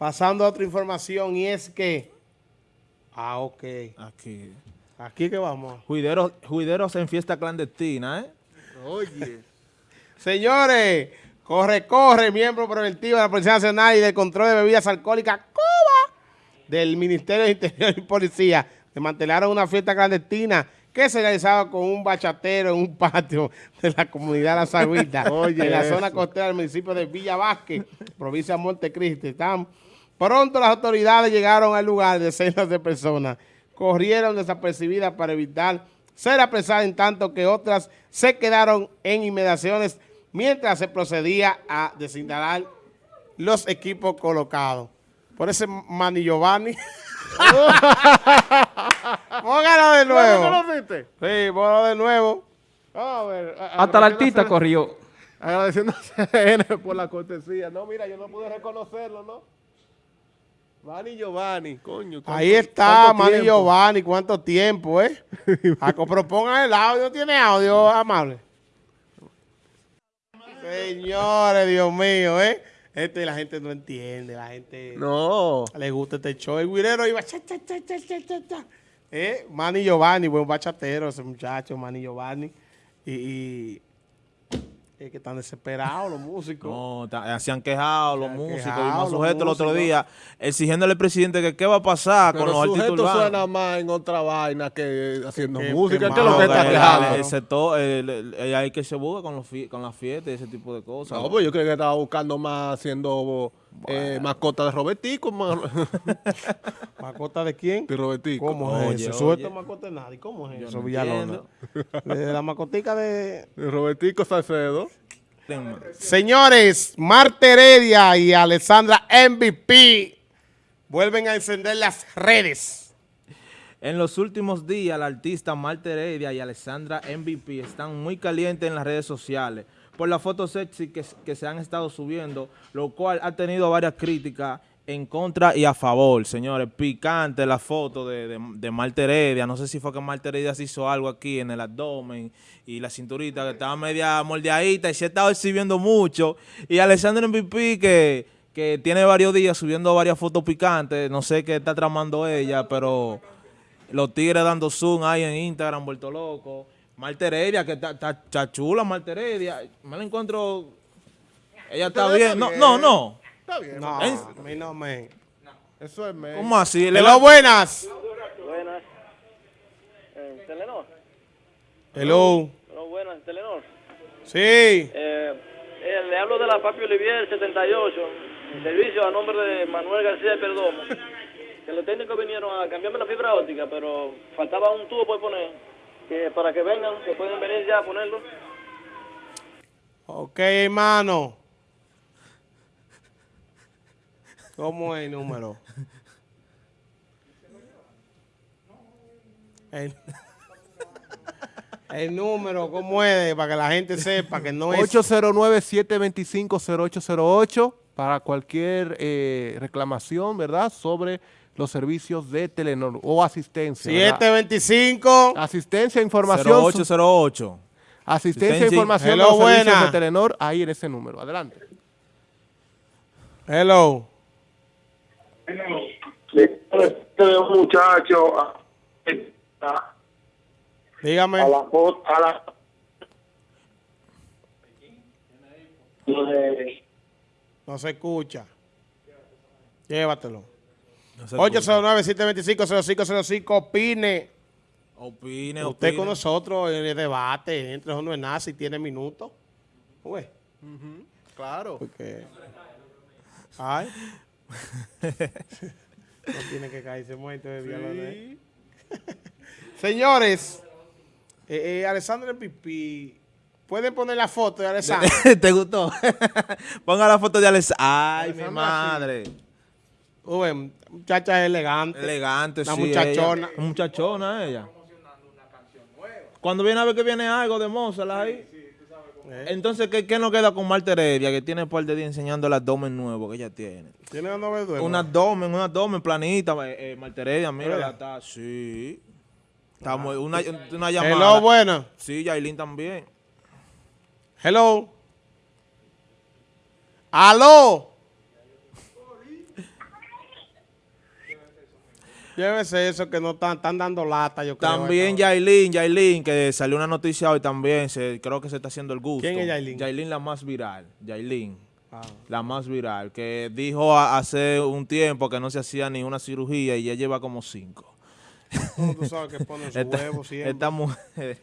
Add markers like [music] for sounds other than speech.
pasando a otra información y es que... Ah, ok. Aquí. Aquí que vamos. Juideros, juideros en fiesta clandestina, ¿eh? Oye. [laughs] Señores, corre, corre, miembro preventivo de la Policía Nacional y del Control de Bebidas Alcohólicas, Cuba, del Ministerio de Interior y Policía, desmantelaron una fiesta clandestina que se realizaba con un bachatero en un patio de la comunidad La Sagüita, [laughs] en la zona costera del municipio de Villa Vázquez, provincia de Montecristi. Están, pronto las autoridades llegaron al lugar, decenas de personas corrieron desapercibidas para evitar ser apresadas en tanto que otras se quedaron en inmediaciones mientras se procedía a desinstalar los equipos colocados. Por ese Manny Giovanni. [laughs] Póngalo de nuevo. ¿No lo viste? Sí, póngalo de nuevo. A ver, Hasta el artista corrió. Agradeciendo a [laughs] CN por la cortesía. No, mira, yo no pude reconocerlo, ¿no? Manny Giovanni, coño. ¿cuánto- Ahí está Manny? Giovanni. ¿Cuánto tiempo, eh? Aco, pero pongan el audio. ¿Tiene audio, amable? Señores, Dios mío, ¿eh? Este la gente no entiende. La gente No. le gusta este show. El guirero iba... Cha, cha, cha, cha, cha, cha, cha. ¿Eh? Manny Giovanni, buen bachatero ese muchacho, Manny Giovanni. Y... y es que están desesperados los músicos. No, ta- se han quejado los han músicos quejado y más sujetos el otro día exigiéndole al presidente que qué va a pasar Pero con los artistas sujeto urbanos. suena más en otra vaina que haciendo Que- música. que ¿Qué es lo malo, que está que- quejando? que- el sector, el- el- el- hay que se busca con, los con las fiestas y ese tipo de cosas. No, pues yo creo que estaba buscando más haciendo eh, mascota de Robertico, ma- [laughs] ¿Mascota de quién? de Robertico. ¿Cómo Oye, es eso? oye. ¿Suelto mascota de nadie? ¿Cómo es Yo eso, no Villalona? [laughs] La mascotica de... De Robertico Salcedo. Señores, Marta Heredia y Alessandra MVP vuelven a encender las redes. En los últimos días, la artista Marta Heredia y Alessandra MVP están muy calientes en las redes sociales por las fotos sexy que, se han estado subiendo, lo cual ha tenido varias críticas en contra y a favor, señores. Picante la foto de, de, de Marta Heredia. No sé si fue que Marta Heredia se hizo algo aquí en el abdomen y la cinturita que estaba media moldeadita y se ha estado exhibiendo mucho. Y Alessandra MVP que, que tiene varios días subiendo varias fotos picantes. No sé qué está tramando ella, pero los tigres dando zoom ahí en Instagram, vuelto loco. Marta Heredia, que está, chula Marta Heredia. Me la encuentro... Ella está Está bien. No, bien. no, no. Está bien. No, ¿En- a mí no me... Eso es me. ¿Cómo así? Le Hello, buenas. Buenas. Eh, Telenor. Hello. No, buenas, Telenor. Sí. Eh, eh, le hablo de la Papi Olivier 78, en servicio a nombre de Manuel García de Perdomo. [laughs] Que los técnicos vinieron a cambiarme la fibra óptica, pero faltaba un tubo por poner. Que para que vengan, que pueden venir ya a ponerlo. Ok, hermano. ¿Cómo es el número? El, el número, ¿cómo es? Para que la gente sepa que no es... 809-725-0808 para cualquier eh, reclamación, ¿verdad? Sobre los servicios de Telenor o asistencia. ¿verdad? 725. Asistencia, información. 0808. Asistencia, Asistencia. información Hello, de los servicios buena. de Telenor ahí en ese número. Adelante. Hello. de un muchacho a, a, Dígame. a la a la No se escucha. Llévatelo. No se escucha. 809-725-0505. Opine. Opine, Usted opine. con nosotros en el debate. Entre eso no es nada si tiene minutos. Uy, Claro. porque... Ay. [laughs] no tiene que caerse muerto de Villalona. [laughs] Señores, eh, eh, Alessandro Pipi, ¿pueden poner la foto de Alessandro? [laughs] ¿Te gustó? Ponga la foto de Alex. Ay, mi madre. Uy, muchacha elegante. Elegante, Una sí. muchachona. ella. Una muchachona ella. Cuando viene a ver que viene algo de Mozart ahí. Entonces, ¿qué, ¿qué nos queda con Marta Heredia, que tiene un par de días enseñando el abdomen nuevo que ella tiene? ¿Tiene una novia Un abdomen, un abdomen planita, eh, eh, Marta Heredia, mira, está, sí. Estamos, una, una llamada. Hello, buena. Sí, Yailin también. Hello. Aló. Llévese eso que no están, están dando lata, yo creo. También. Yailin, Yailin, que salió una noticia hoy también, se, creo que se está haciendo el gusto. ¿Quién es Yailin? Yailin la más viral, Yailin, Ah. la más viral, que dijo hace un tiempo que no se hacía ni una cirugía y ya lleva como cinco. ¿Cómo tú sabes que ponen [laughs] su Esta, huevo siempre? esta mujer,